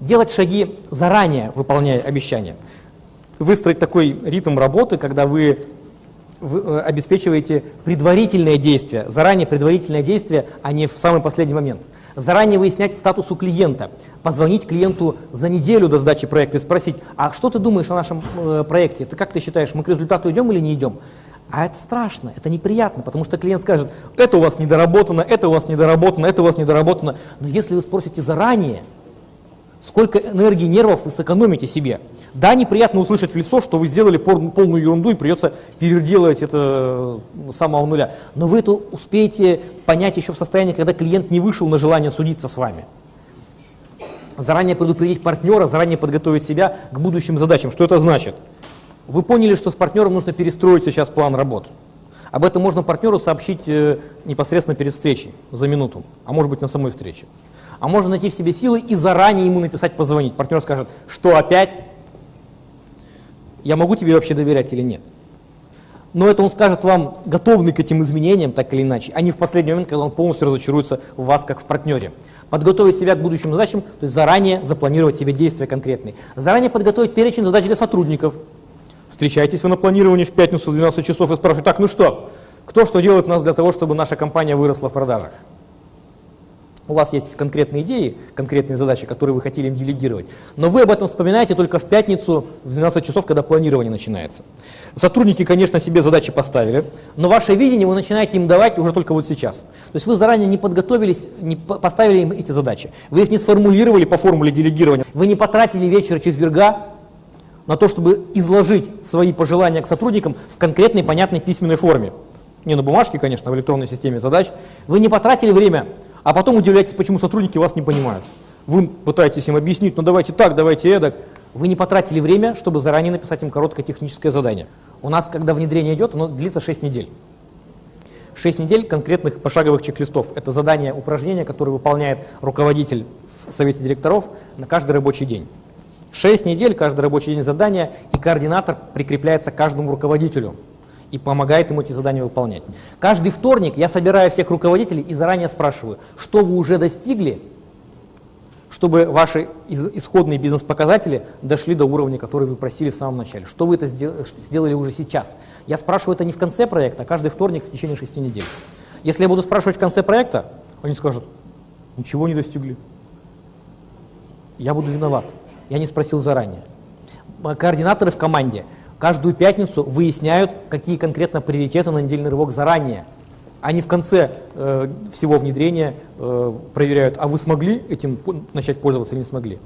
Делать шаги заранее, выполняя обещания. Выстроить такой ритм работы, когда вы э, обеспечиваете предварительное действие, заранее предварительное действие, а не в самый последний момент. Заранее выяснять статус у клиента, позвонить клиенту за неделю до сдачи проекта и спросить, а что ты думаешь о нашем э, проекте, ты как ты считаешь, мы к результату идем или не идем? А это страшно, это неприятно, потому что клиент скажет, это у вас недоработано, это у вас недоработано, это у вас недоработано. Но если вы спросите заранее, сколько энергии нервов вы сэкономите себе. Да, неприятно услышать в лицо, что вы сделали полную ерунду и придется переделать это э, с самого нуля. Но вы это успеете понять еще в состоянии, когда клиент не вышел на желание судиться с вами. Заранее предупредить партнера, заранее подготовить себя к будущим задачам. Что это значит? Вы поняли, что с партнером нужно перестроить сейчас план работ. Об этом можно партнеру сообщить э, непосредственно перед встречей, за минуту, а может быть на самой встрече. А можно найти в себе силы и заранее ему написать, позвонить. Партнер скажет, что опять? Я могу тебе вообще доверять или нет? Но это он скажет вам, готовный к этим изменениям, так или иначе, а не в последний момент, когда он полностью разочаруется в вас, как в партнере. Подготовить себя к будущим задачам, то есть заранее запланировать себе действия конкретные. Заранее подготовить перечень задач для сотрудников. Встречайтесь вы на планировании в пятницу в 12 часов и спрашиваете, так, ну что, кто что делает у нас для того, чтобы наша компания выросла в продажах? у вас есть конкретные идеи, конкретные задачи, которые вы хотели им делегировать, но вы об этом вспоминаете только в пятницу в 12 часов, когда планирование начинается. Сотрудники, конечно, себе задачи поставили, но ваше видение вы начинаете им давать уже только вот сейчас. То есть вы заранее не подготовились, не поставили им эти задачи, вы их не сформулировали по формуле делегирования, вы не потратили вечер четверга на то, чтобы изложить свои пожелания к сотрудникам в конкретной, понятной письменной форме. Не на бумажке, конечно, а в электронной системе задач. Вы не потратили время а потом удивляетесь, почему сотрудники вас не понимают. Вы пытаетесь им объяснить, ну давайте так, давайте эдак. Вы не потратили время, чтобы заранее написать им короткое техническое задание. У нас, когда внедрение идет, оно длится 6 недель. 6 недель конкретных пошаговых чек-листов. Это задание, упражнение, которое выполняет руководитель в совете директоров на каждый рабочий день. 6 недель, каждый рабочий день задания, и координатор прикрепляется к каждому руководителю и помогает ему эти задания выполнять. Каждый вторник я собираю всех руководителей и заранее спрашиваю, что вы уже достигли, чтобы ваши исходные бизнес-показатели дошли до уровня, который вы просили в самом начале. Что вы это сделали уже сейчас? Я спрашиваю это не в конце проекта, а каждый вторник в течение шести недель. Если я буду спрашивать в конце проекта, они скажут, ничего не достигли. Я буду виноват. Я не спросил заранее. Координаторы в команде – каждую пятницу выясняют, какие конкретно приоритеты на недельный рывок заранее. Они в конце э, всего внедрения э, проверяют, а вы смогли этим начать пользоваться или не смогли.